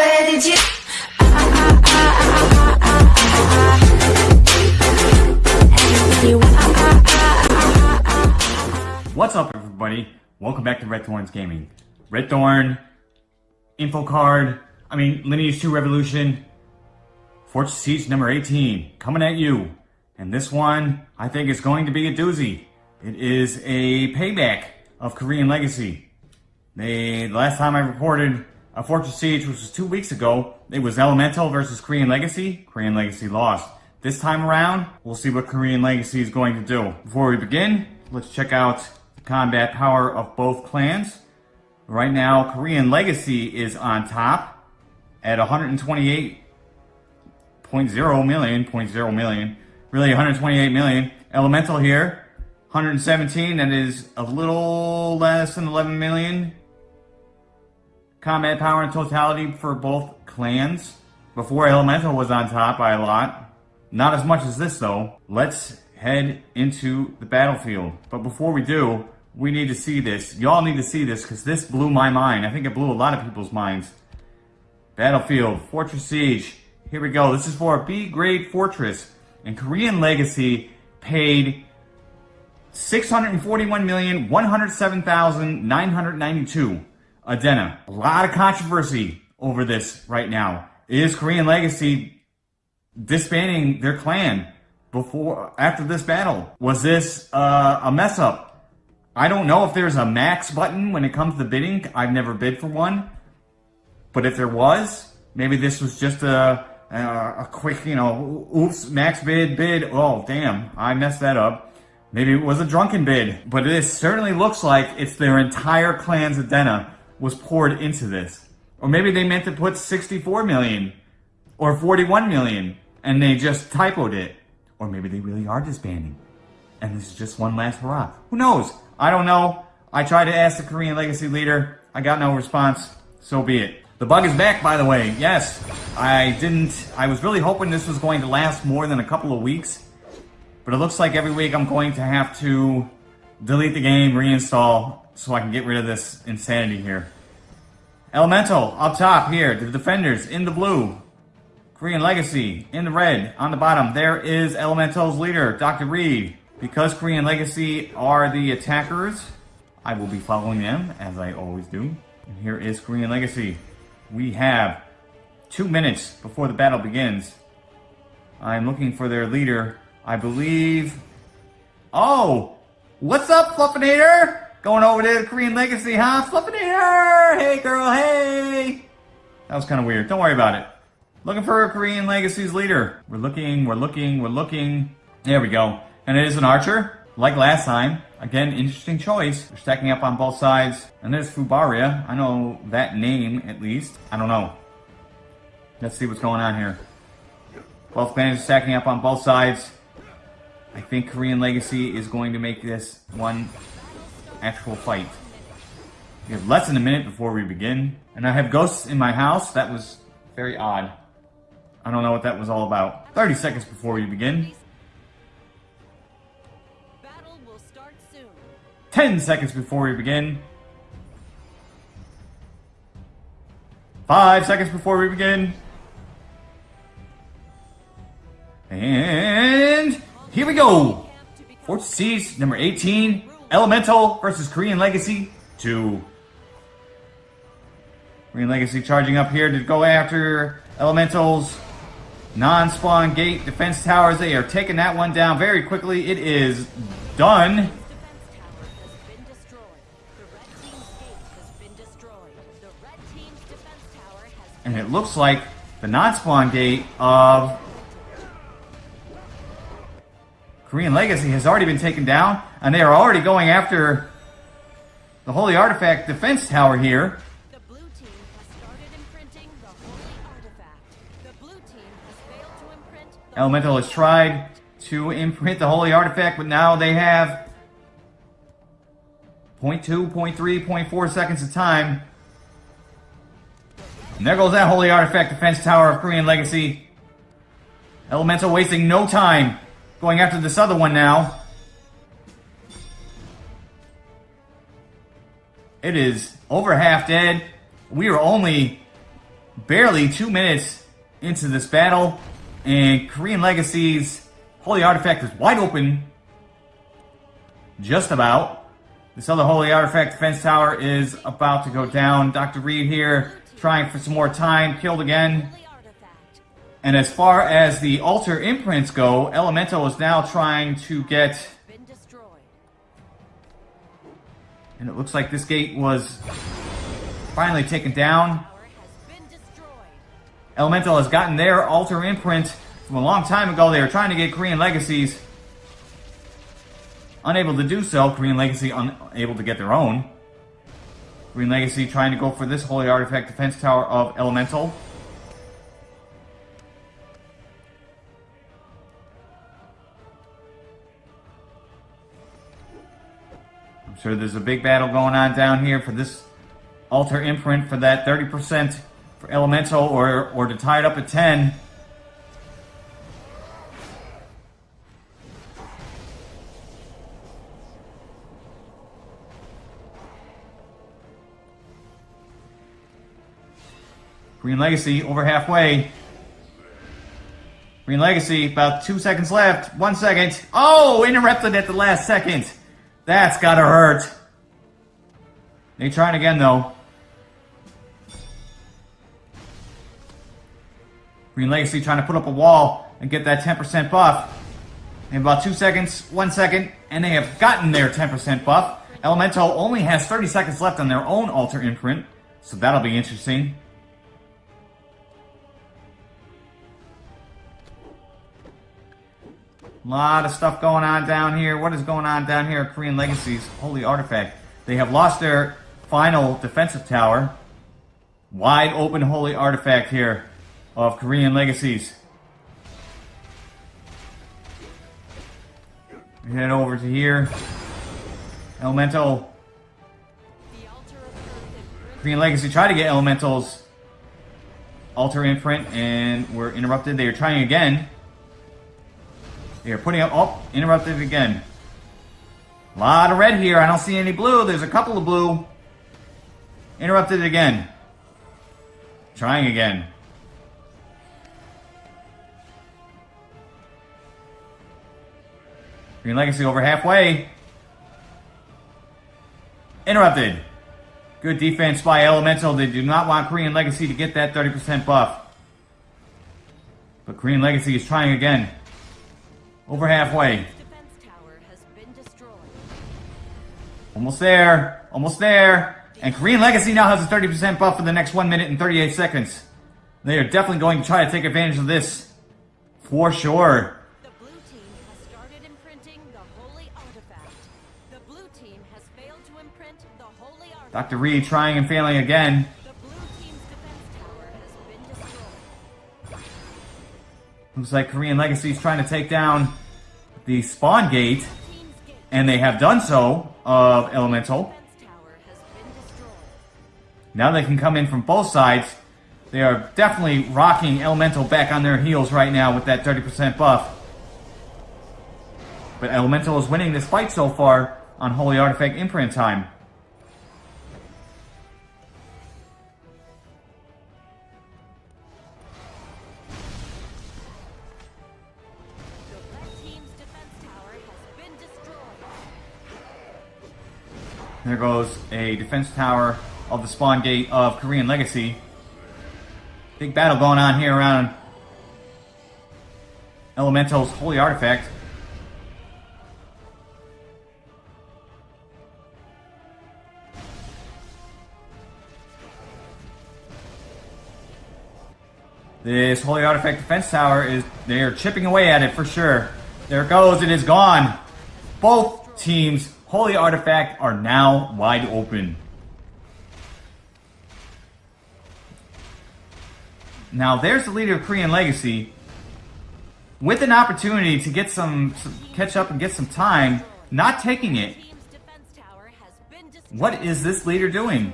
Where did you? What's up, everybody? Welcome back to Red Thorns Gaming. Red Thorn, Info Card, I mean, Lineage 2 Revolution, Fortress Siege number 18, coming at you. And this one, I think is going to be a doozy. It is a payback of Korean Legacy. They, the last time I reported a Fortress Siege, which was two weeks ago, it was Elemental versus Korean Legacy. Korean Legacy lost. This time around, we'll see what Korean Legacy is going to do. Before we begin, let's check out the combat power of both clans. Right now, Korean Legacy is on top at 128.0 million, 0.0 million, really 128 million. Elemental here, 117, that is a little less than 11 million. Combat power in totality for both clans. Before Elemental was on top by a lot. Not as much as this though. Let's head into the battlefield. But before we do, we need to see this. Y'all need to see this because this blew my mind. I think it blew a lot of people's minds. Battlefield, Fortress Siege. Here we go. This is for a B-grade fortress. And Korean Legacy paid 641,107,992 Adena. A lot of controversy over this right now. Is Korean Legacy disbanding their clan before after this battle? Was this uh, a mess up? I don't know if there's a max button when it comes to bidding. I've never bid for one. But if there was, maybe this was just a, a, a quick, you know, oops, max bid, bid. Oh, damn, I messed that up. Maybe it was a drunken bid, but it certainly looks like it's their entire clan's Adena was poured into this. Or maybe they meant to put 64 million or 41 million and they just typoed it. Or maybe they really are disbanding. And this is just one last hurrah. Who knows? I don't know. I tried to ask the Korean Legacy leader. I got no response. So be it. The bug is back, by the way. Yes, I didn't... I was really hoping this was going to last more than a couple of weeks. But it looks like every week I'm going to have to delete the game, reinstall, so I can get rid of this insanity here. Elemental, up top here, the defenders in the blue. Korean Legacy in the red. On the bottom, there is Elemental's leader, Dr. Reed. Because Korean Legacy are the attackers, I will be following them, as I always do. And here is Korean Legacy. We have two minutes before the battle begins. I'm looking for their leader, I believe... Oh! What's up, Fluffinator? Going over to the Korean Legacy, huh? Fluffinator! Hey, girl, hey! That was kind of weird. Don't worry about it. Looking for a Korean Legacy's leader. We're looking, we're looking, we're looking. There we go. And it is an archer, like last time. Again, interesting choice. They're stacking up on both sides. And there's Fubaria. I know that name, at least. I don't know. Let's see what's going on here. Both clans are stacking up on both sides. I think Korean Legacy is going to make this one actual fight. We have less than a minute before we begin. And I have ghosts in my house. That was very odd. I don't know what that was all about. 30 seconds before we begin. 10 seconds before we begin. 5 seconds before we begin. And here we go. Fort Siege number 18. Elemental versus Korean Legacy 2. Korean Legacy charging up here to go after Elemental's non-spawn gate defense towers. They are taking that one down very quickly. It is done. And it looks like the non-spawn gate of Korean Legacy has already been taken down, and they are already going after the Holy Artifact defense tower here. Elemental has tried to imprint the Holy Artifact, but now they have 0.2, 0.3, 0.4 seconds of time. And there goes that Holy Artifact defense tower of Korean Legacy. Elemental wasting no time going after this other one now. It is over half dead. We are only barely two minutes into this battle, and Korean Legacy's Holy Artifact is wide open. Just about. This other Holy Artifact defense tower is about to go down. Dr. Reed here trying for some more time, killed again. And as far as the altar imprints go, Elemental is now trying to get... And it looks like this gate was finally taken down. Elemental has gotten their altar imprint from a long time ago. They were trying to get Korean Legacies. Unable to do so. Korean Legacy unable to get their own. Korean Legacy trying to go for this Holy Artifact Defense Tower of Elemental. Sure there's a big battle going on down here for this altar imprint for that 30% for Elemental or, or to tie it up at 10. Korean Legacy over halfway. Korean Legacy, about two seconds left. One second. Oh, interrupted at the last second. That's gotta hurt. They trying again though. Korean Legacy trying to put up a wall and get that 10% buff. In about two seconds, one second, and they have gotten their 10% buff. Elemental only has 30 seconds left on their own altar imprint, so that'll be interesting. A lot of stuff going on down here. What is going on down here Korean Legacies? Holy Artifact? They have lost their final defensive tower. Wide open Holy Artifact here of Korean Legacies. Head over to here. Elemental. Korean Legacy try to get Elemental's altar imprint and we're interrupted. They are trying again. They are putting up... Oh, interrupted again. A lot of red here. I don't see any blue. There's a couple of blue. Interrupted again. Trying again. Korean Legacy over halfway. Interrupted. Good defense by Elemental. They do not want Korean Legacy to get that 30% buff. But Korean Legacy is trying again. Over halfway. Almost there. Almost there. And Korean Legacy now has a 30% buff for the next 1 minute and 38 seconds. They are definitely going to try to take advantage of this. For sure. Dr. Reed trying and failing again. Looks like Korean Legacy is trying to take down the spawn gate, and they have done so of Elemental. Now they can come in from both sides. They are definitely rocking Elemental back on their heels right now with that 30% buff. But Elemental is winning this fight so far on Holy Artifact Imprint time. There goes a defense tower of the spawn gate of Korean Legacy. Big battle going on here around Elemental's Holy Artifact. This Holy Artifact Defense Tower is, they are chipping away at it for sure. There it goes, it is gone. Both teams Holy Artifact are now wide open. Now there's the leader of Korean Legacy with an opportunity to get some, some catch up and get some time, not taking it. What is this leader doing?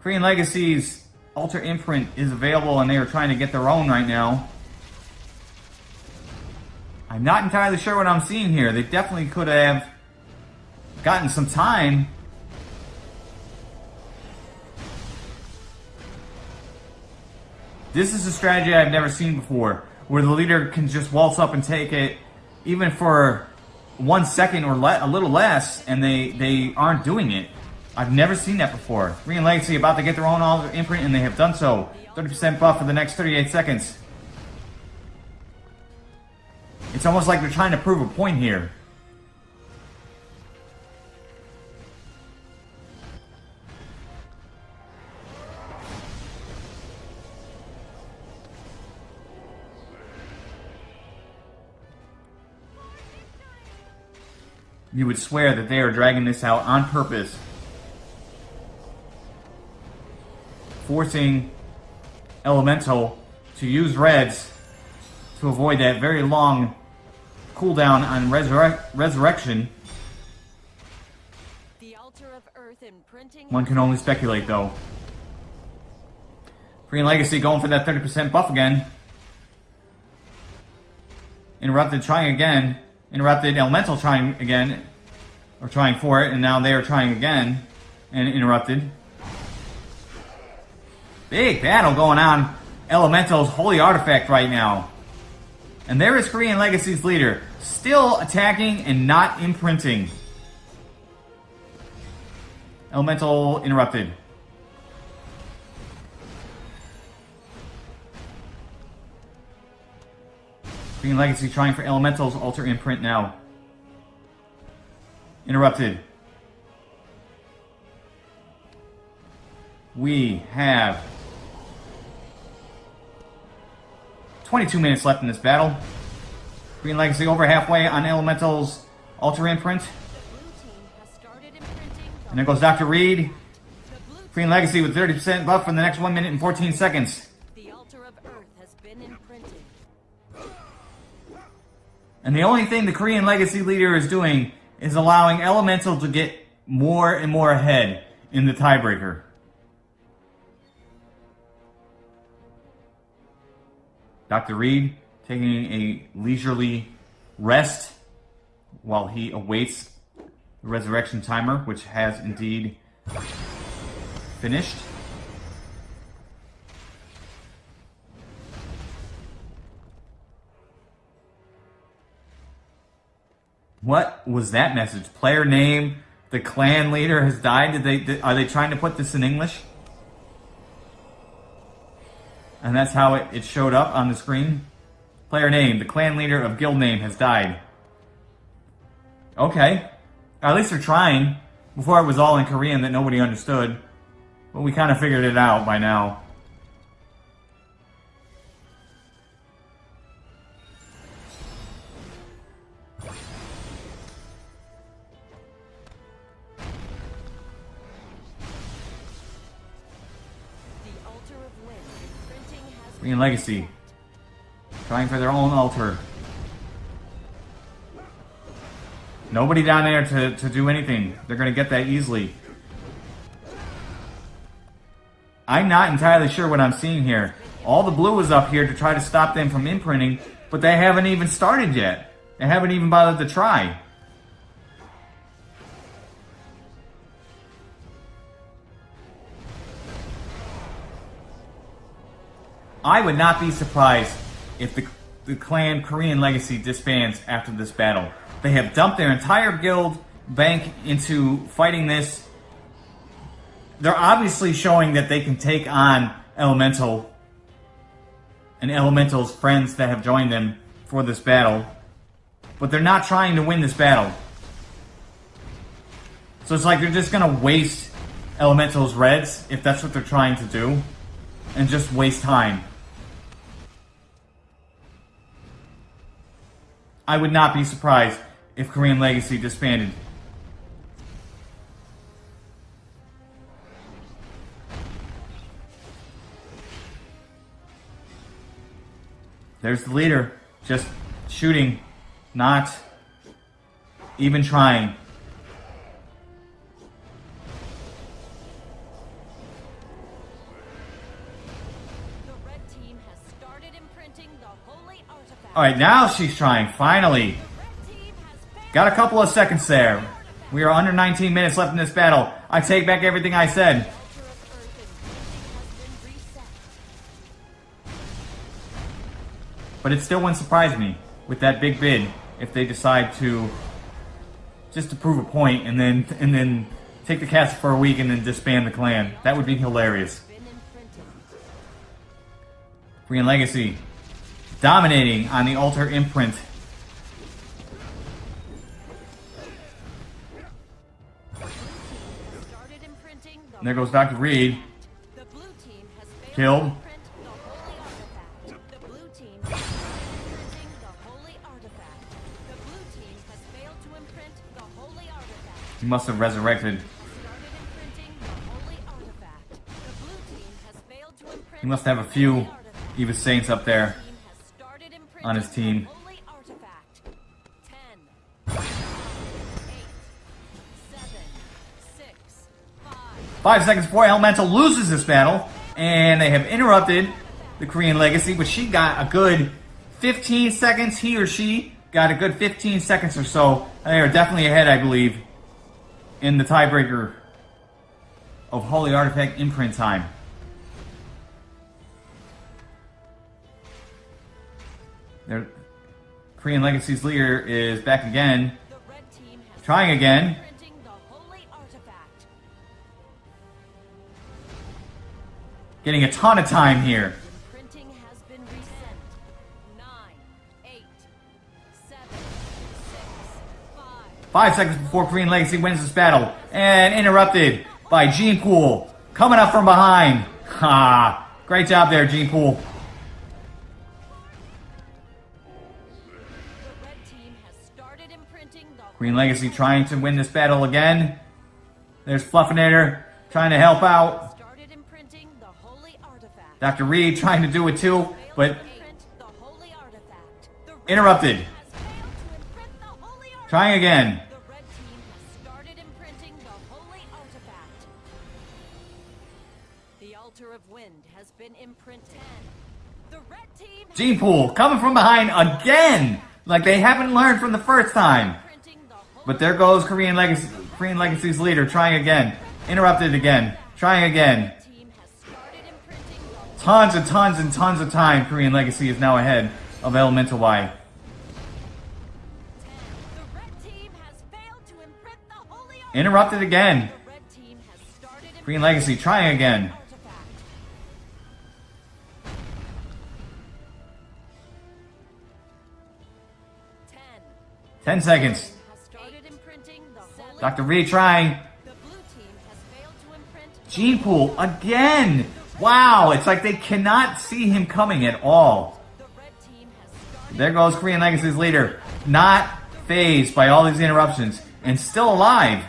Korean Legacy's Altar Imprint is available and they are trying to get their own right now. I'm not entirely sure what I'm seeing here. They definitely could have gotten some time. This is a strategy I've never seen before, where the leader can just waltz up and take it, even for one second or a little less, and they, they aren't doing it. I've never seen that before. Korean Legacy about to get their own all imprint, and they have done so. 30% buff for the next 38 seconds. It's almost like they're trying to prove a point here. You would swear that they are dragging this out on purpose. Forcing Elemental to use Reds to avoid that very long cooldown on resurre Resurrection. One can only speculate, though. Korean Legacy going for that 30% buff again. Interrupted trying again. Interrupted Elemental trying again. Or trying for it, and now they are trying again. And interrupted. Big battle going on. Elemental's Holy Artifact right now. And there is Korean Legacy's leader, still attacking and not imprinting. Elemental interrupted. Korean Legacy trying for Elemental's Altar imprint now. Interrupted. We have 22 minutes left in this battle. Korean Legacy over halfway on Elemental's Altar Imprint. And there goes Dr. Reed. Korean Legacy with 30% buff for the next 1 minute and 14 seconds. And the only thing the Korean Legacy leader is doing is allowing Elemental to get more and more ahead in the tiebreaker. Dr. Reed taking a leisurely rest while he awaits the resurrection timer, which has indeed finished. What was that message? Player name, the clan leader has died. Did they? Did, are they trying to put this in English? And that's how it, it showed up on the screen. Player name, the clan leader of guild name has died. Okay. At least they're trying. Before it was all in Korean that nobody understood. But we kind of figured it out by now. Legacy. Trying for their own altar. Nobody down there to, to do anything. They're going to get that easily. I'm not entirely sure what I'm seeing here. All the blue is up here to try to stop them from imprinting, but they haven't even started yet. They haven't even bothered to try. I would not be surprised if the, the clan Korean Legacy disbands after this battle. They have dumped their entire guild bank into fighting this. They're obviously showing that they can take on Elemental and Elemental's friends that have joined them for this battle. But they're not trying to win this battle. So it's like they're just going to waste Elemental's reds, if that's what they're trying to do, and just waste time. I would not be surprised if Korean Legacy disbanded. There's the leader, just shooting, not even trying. All right, now she's trying, finally. Got a couple of seconds there. We are under 19 minutes left in this battle. I take back everything I said. But it still wouldn't surprise me with that big bid if they decide to just to prove a point and then and then take the castle for a week and then disband the clan. That would be hilarious. Imprinted. Legacy dominating on the altar imprint. There goes Dr. Reed. Killed. He must have resurrected. He must have a few. Eva Saints up there. On his team. the holy artifact. Ten, eight, seven, six, five. Five seconds before Elemental loses this battle, and they have interrupted the Korean Legacy, but she got a good 15 seconds. He or she got a good 15 seconds or so. They are definitely ahead, I believe, in the tiebreaker of Holy Artifact imprint time. Their Korean Legacy's leader is back again, trying again. Getting a ton of time here. Five seconds before Korean Legacy wins this battle, and interrupted by Gene Pool coming up from behind. Ha! Great job there, Gene Pool. Korean Legacy trying to win this battle again. There's Fluffinator trying to help out. Dr. Reed trying to do it too, but interrupted. Trying again. Gene Pool coming from behind again, like they haven't learned from the first time. But there goes Korean Legacy, Korean Legacy's leader trying again. Interrupted again. Trying again. Tons and tons and tons of time Korean Legacy is now ahead of Elemental Y. Interrupted again. Korean Legacy trying again. 10 seconds. Dr. Reed trying. Gene Pool again. Wow, it's like they cannot see him coming at all. There goes Korean Legacy's leader. Not phased by all these interruptions and still alive.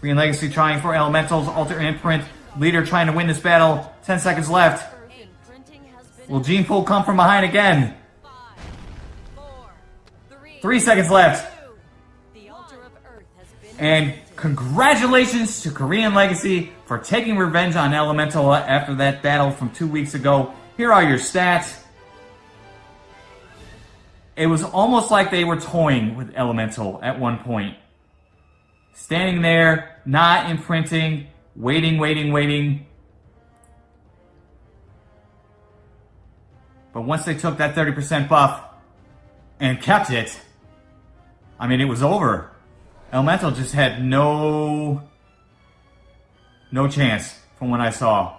Korean Legacy trying for Elemental's altar imprint. Leader trying to win this battle. 10 seconds left. Will Gene Pool come from behind again? three, seconds left. And congratulations to Korean Legacy for taking revenge on Elemental after that battle from two weeks ago. Here are your stats. It was almost like they were toying with Elemental at one point. Standing there, not imprinting, waiting, waiting, waiting. But once they took that 30% buff and kept it, I mean, it was over. Elemental just had no, no chance from what I saw.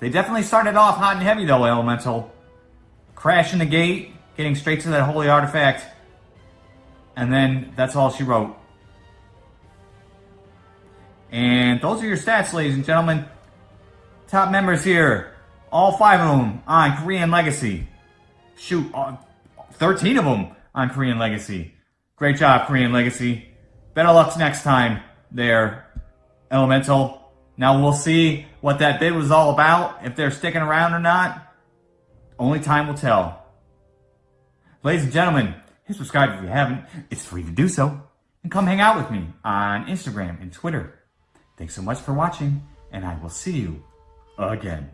They definitely started off hot and heavy though, Elemental. Crashing the gate, getting straight to that holy artifact. And then that's all she wrote. And those are your stats, ladies and gentlemen. Top members here. All five of them on Korean Legacy. Shoot, uh, 13 of them on Korean Legacy. Great job, Korean Legacy. Better luck next time there, Elemental. Now we'll see what that bid was all about, if they're sticking around or not. Only time will tell. Ladies and gentlemen, hit subscribe if you haven't. It's free to do so. And come hang out with me on Instagram and Twitter. Thanks so much for watching, and I will see you again.